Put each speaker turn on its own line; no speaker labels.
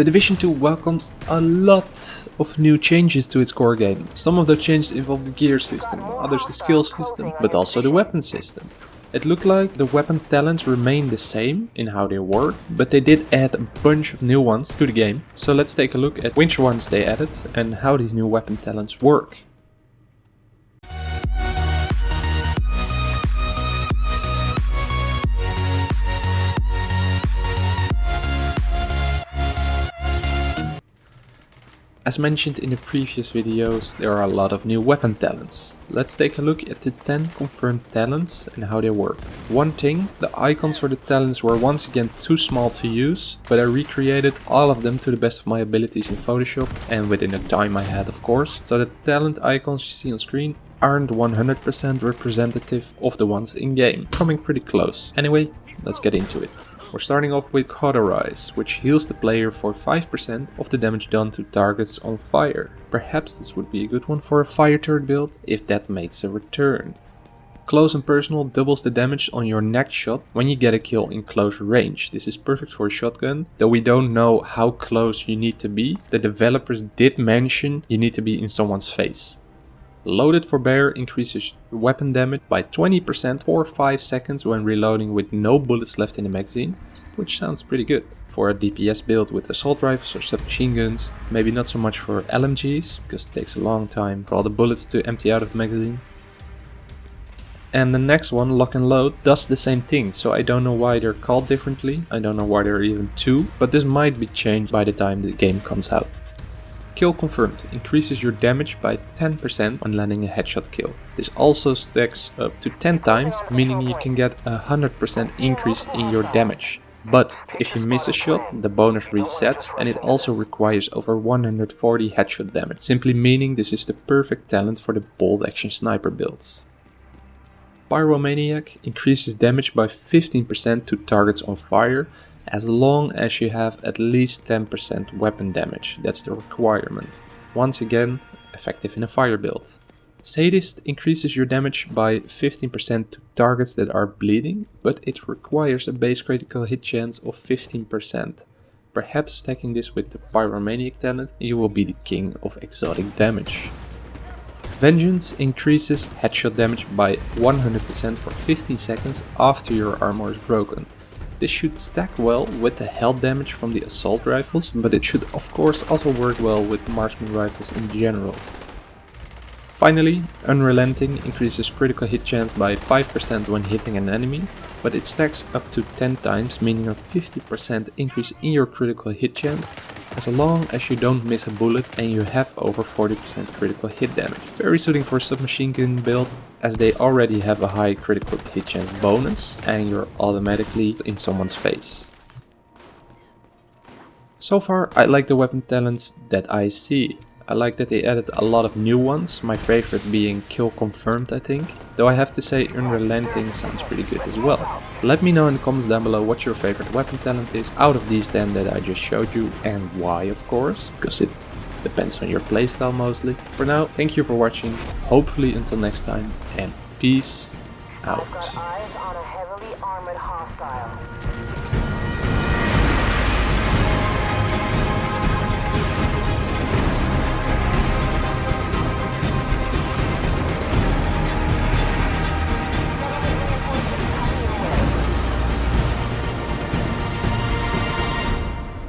The Division 2 welcomes a lot of new changes to its core game. Some of the changes involve the gear system, others the skill system, but also the weapon system. It looked like the weapon talents remain the same in how they work, but they did add a bunch of new ones to the game. So let's take a look at which ones they added and how these new weapon talents work. As mentioned in the previous videos, there are a lot of new weapon talents. Let's take a look at the 10 confirmed talents and how they work. One thing, the icons for the talents were once again too small to use, but I recreated all of them to the best of my abilities in Photoshop and within the time I had of course. So the talent icons you see on screen aren't 100% representative of the ones in game, coming pretty close. Anyway, let's get into it. We're starting off with Cauterize, which heals the player for 5% of the damage done to targets on fire. Perhaps this would be a good one for a fire turret build, if that makes a return. Close and Personal doubles the damage on your next shot when you get a kill in close range. This is perfect for a shotgun, though we don't know how close you need to be. The developers did mention you need to be in someone's face. Loaded for Bear increases weapon damage by 20% for 5 seconds when reloading with no bullets left in the magazine, which sounds pretty good. For a DPS build with assault rifles or submachine guns, maybe not so much for LMGs, because it takes a long time for all the bullets to empty out of the magazine. And the next one, Lock and Load, does the same thing, so I don't know why they're called differently, I don't know why there are even two, but this might be changed by the time the game comes out. Kill confirmed increases your damage by 10% when landing a headshot kill. This also stacks up to 10 times, meaning you can get a 100% increase in your damage. But if you miss a shot, the bonus resets and it also requires over 140 headshot damage, simply meaning this is the perfect talent for the bolt action sniper builds. Pyromaniac increases damage by 15% to targets on fire as long as you have at least 10% weapon damage, that's the requirement. Once again, effective in a fire build. Sadist increases your damage by 15% to targets that are bleeding, but it requires a base critical hit chance of 15%. Perhaps stacking this with the Pyromaniac talent, you will be the king of exotic damage. Vengeance increases headshot damage by 100% for 15 seconds after your armor is broken. This should stack well with the health damage from the assault rifles, but it should of course also work well with marksman rifles in general. Finally, Unrelenting increases critical hit chance by 5% when hitting an enemy, but it stacks up to 10 times, meaning a 50% increase in your critical hit chance, as long as you don't miss a bullet and you have over 40% critical hit damage. Very suiting for a submachine gun build, as they already have a high critical hit chance bonus and you're automatically in someone's face. So far I like the weapon talents that I see. I like that they added a lot of new ones, my favorite being Kill Confirmed I think. Though I have to say Unrelenting sounds pretty good as well. Let me know in the comments down below what your favorite weapon talent is out of these 10 that I just showed you and why of course, because it depends on your playstyle mostly. For now, thank you for watching, hopefully until next time and peace out.